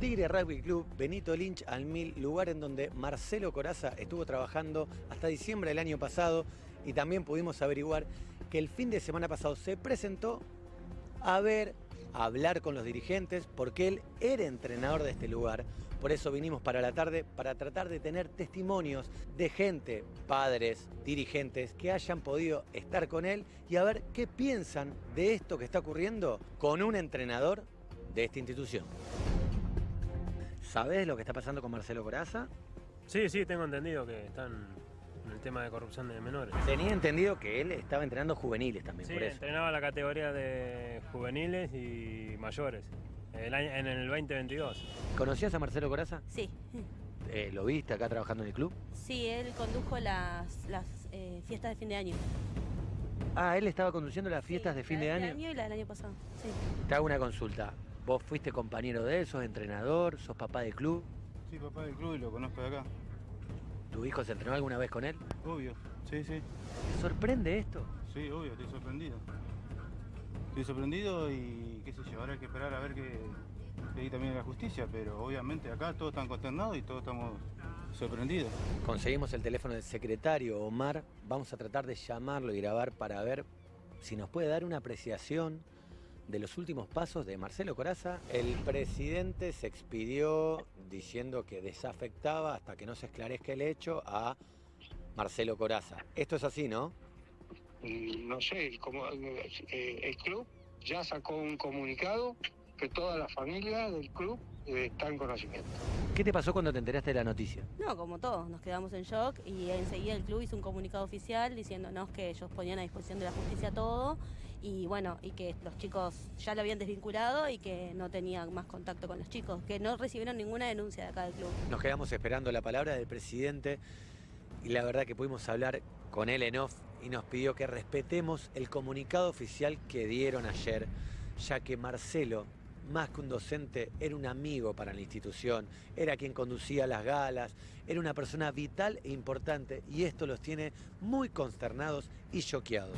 Tigre Rugby Club, Benito Lynch al Mil, lugar en donde Marcelo Coraza estuvo trabajando hasta diciembre del año pasado y también pudimos averiguar que el fin de semana pasado se presentó a ver, a hablar con los dirigentes, porque él era entrenador de este lugar. Por eso vinimos para la tarde, para tratar de tener testimonios de gente, padres, dirigentes, que hayan podido estar con él y a ver qué piensan de esto que está ocurriendo con un entrenador de esta institución. ¿Sabes lo que está pasando con Marcelo Coraza? Sí, sí, tengo entendido que están en el tema de corrupción de menores. Tenía entendido que él estaba entrenando juveniles también, Sí, por eso. entrenaba la categoría de juveniles y mayores el año- en el 2022. ¿Conocías a Marcelo Coraza? Sí, Eh, ¿Lo viste acá trabajando en el club? sí, él condujo las, las eh, fiestas de fin de año. Ah, él estaba conduciendo las fiestas Sí, de fin la de este año. y la del año pasado, sí. Te hago una consulta. ¿Vos fuiste compañero de él? ¿Sos entrenador? ¿Sos papá de club? Sí, papá del club y lo conozco de acá. ¿Tu hijo se entrenó alguna vez con él? Obvio, sí, sí. ¿Te sorprende esto? Sí, obvio, estoy sorprendido. Estoy sorprendido y qué sé yo, ahora hay que esperar a ver qué, hay también la justicia, pero obviamente acá todos están consternados y todos estamos sorprendidos. Conseguimos el teléfono del secretario Omar. Vamos a tratar de llamarlo y grabar para ver si nos puede dar una apreciación de los últimos pasos de Marcelo Coraza. El presidente se expidió diciendo que desafectaba hasta que no se esclarezca el hecho a Marcelo Coraza. Esto es así, ¿no? Mm, no sé, como, eh, el club ya sacó un comunicado que toda la familia del club eh, está en conocimiento. ¿Qué te pasó cuando te enteraste de la noticia? No, como todos, nos quedamos en shock y enseguida el club hizo un comunicado oficial diciéndonos que ellos ponían a disposición de la justicia todo y bueno, y que los chicos ya lo habían desvinculado y que no tenían más contacto con los chicos, que no recibieron ninguna denuncia de acá del club. Nos quedamos esperando la palabra del presidente y la verdad que pudimos hablar con él en off y nos pidió que respetemos el comunicado oficial que dieron ayer, ya que Marcelo, más que un docente, era un amigo para la institución, era quien conducía las galas, era una persona vital e importante y esto los tiene muy consternados y choqueados.